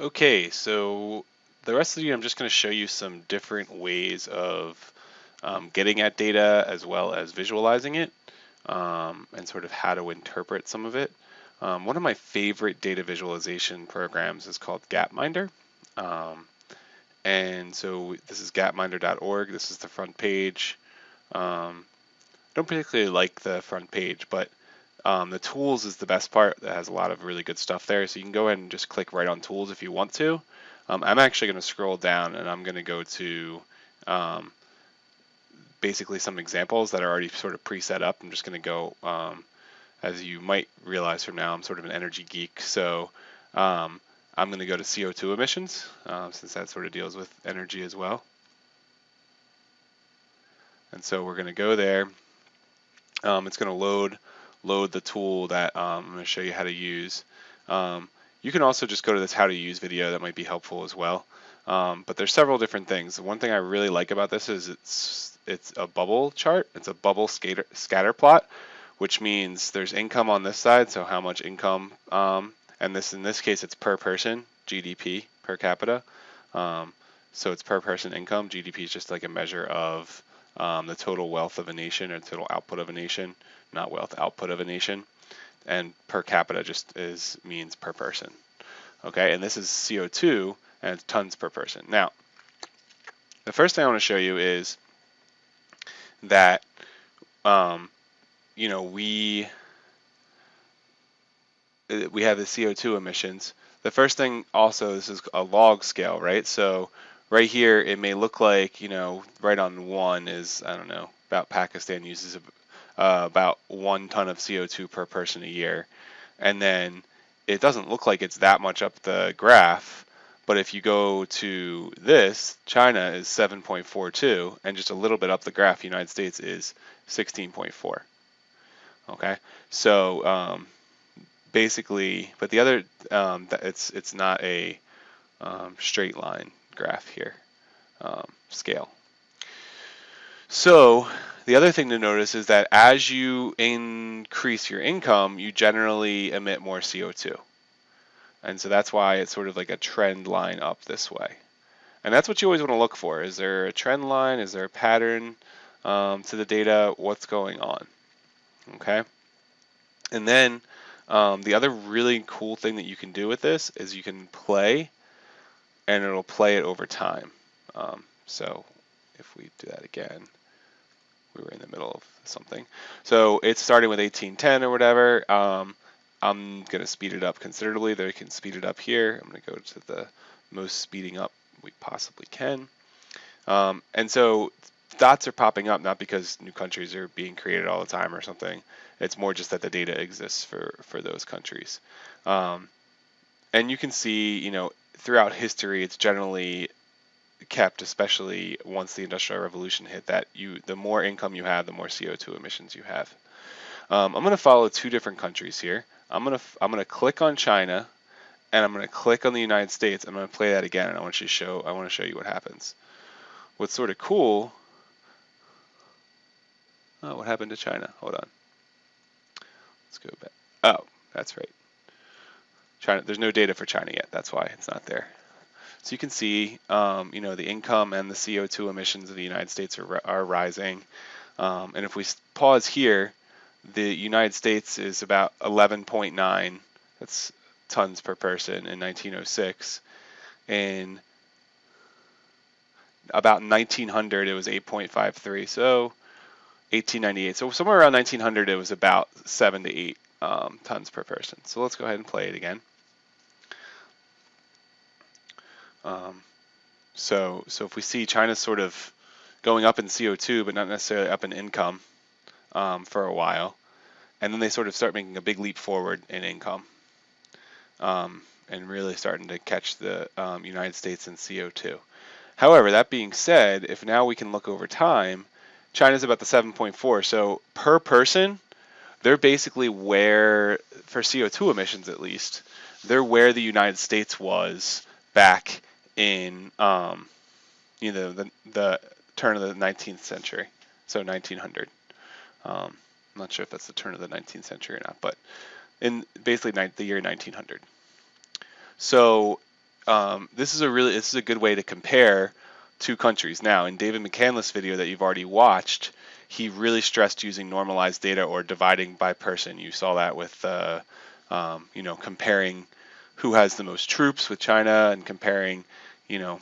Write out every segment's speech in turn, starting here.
Okay, so the rest of the I'm just going to show you some different ways of um, getting at data as well as visualizing it um, and sort of how to interpret some of it. Um, one of my favorite data visualization programs is called Gapminder. Um, and so this is gapminder.org. This is the front page. Um, don't particularly like the front page, but um, the tools is the best part. That has a lot of really good stuff there. So you can go ahead and just click right on tools if you want to. Um, I'm actually going to scroll down and I'm going to go to um, basically some examples that are already sort of preset up. I'm just going to go, um, as you might realize from now, I'm sort of an energy geek. So um, I'm going to go to CO2 emissions uh, since that sort of deals with energy as well. And so we're going to go there. It's going to load load the tool that um, I'm going to show you how to use. Um, you can also just go to this how to use video that might be helpful as well. Um, but there's several different things. One thing I really like about this is it's it's a bubble chart. It's a bubble scatter, scatter plot, which means there's income on this side, so how much income, um, and this in this case it's per person, GDP per capita. Um, so it's per person income. GDP is just like a measure of um, the total wealth of a nation or total output of a nation, not wealth output of a nation. And per capita just is means per person. Okay, and this is CO2 and it's tons per person. Now, the first thing I want to show you is that um, you know we uh, we have the CO2 emissions. The first thing also this is a log scale, right? So right here, it may look like, you know, right on one is, I don't know, about Pakistan uses uh, about one ton of CO2 per person a year. And then it doesn't look like it's that much up the graph. But if you go to this, China is 7.42, and just a little bit up the graph, United States is 16.4. Okay, so um, basically, but the other, um, it's it's not a um, straight line graph here, um, scale. So the other thing to notice is that as you increase your income, you generally emit more CO2. And so that's why it's sort of like a trend line up this way. And that's what you always want to look for. Is there a trend line? Is there a pattern um, to the data? What's going on? Okay. And then um, the other really cool thing that you can do with this is you can play and it'll play it over time. Um, so if we do that again, we were in the middle of something. So it's starting with 1810 or whatever. Um, I'm going to speed it up considerably. There, can speed it up here. I'm going to go to the most speeding up we possibly can. Um, and so dots are popping up not because new countries are being created all the time or something. It's more just that the data exists for, for those countries. Um, and you can see, you know, throughout history, it's generally kept, especially once the Industrial Revolution hit, that you the more income you have, the more CO2 emissions you have. Um, I'm going to follow two different countries here. I'm going to I'm going to click on China, and I'm going to click on the United States. I'm going to play that again, and I want you to show I want to show you what happens. What's sort of cool. Oh, what happened to China? Hold on. Let's go back. Oh, that's right. China, there's no data for China yet. That's why it's not there. So you can see, um, you know, the income and the CO2 emissions of the United States are, are rising. Um, and if we pause here, the United States is about 11.9, that's tons per person in 1906. In about 1900, it was 8.53. So 1898. So somewhere around 1900, it was about 7 to 8 um, tons per person. So let's go ahead and play it again. Um, so, so if we see China sort of going up in CO2, but not necessarily up in income um, for a while, and then they sort of start making a big leap forward in income um, and really starting to catch the um, United States in CO2. However, that being said, if now we can look over time, China's about the 7.4. So per person, they're basically where, for CO2 emissions at least, they're where the United States was back in, um, you know, the, the turn of the 19th century, so 1900. Um, I'm not sure if that's the turn of the 19th century or not, but in basically the year 1900. So um, this is a really this is a good way to compare two countries. Now, in David McCandless' video that you've already watched, he really stressed using normalized data or dividing by person. You saw that with uh, um, you know comparing who has the most troops with China and comparing you know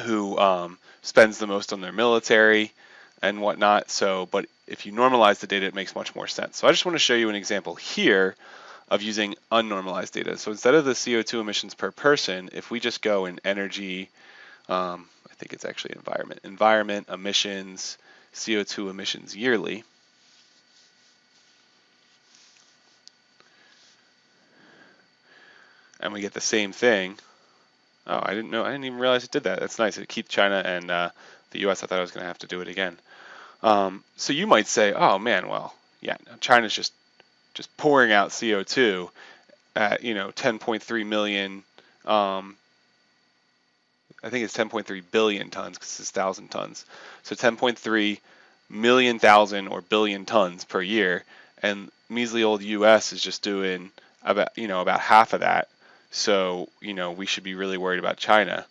who um, spends the most on their military and whatnot. So, but if you normalize the data, it makes much more sense. So I just want to show you an example here of using unnormalized data. So instead of the CO2 emissions per person, if we just go in energy, um, I think it's actually environment, environment, emissions, CO2 emissions yearly, and we get the same thing. Oh, I didn't know, I didn't even realize it did that. That's nice. It keeps China and uh, the US. I thought I was going to have to do it again. Um, so you might say, oh man, well, yeah, China's just just pouring out CO2 at you know 10.3 million. Um, I think it's 10.3 billion tons because it's thousand tons. So 10.3 million thousand or billion tons per year, and measly old U.S. is just doing about you know about half of that. So you know we should be really worried about China,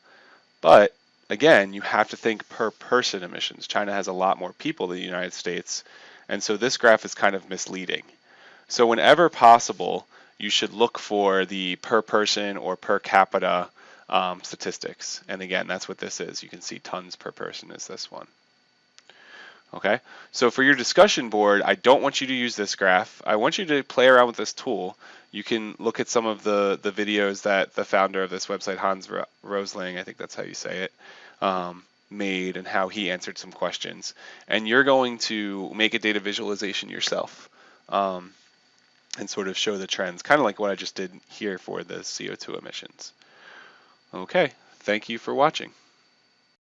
but again, you have to think per person emissions. China has a lot more people than the United States, and so this graph is kind of misleading. So whenever possible, you should look for the per person or per capita um, statistics. And again, that's what this is. You can see tons per person is this one. Okay, so for your discussion board, I don't want you to use this graph. I want you to play around with this tool. You can look at some of the, the videos that the founder of this website, Hans Rosling, I think that's how you say it, um, made and how he answered some questions. And you're going to make a data visualization yourself um, and sort of show the trends, kind of like what I just did here for the CO2 emissions. Okay, thank you for watching.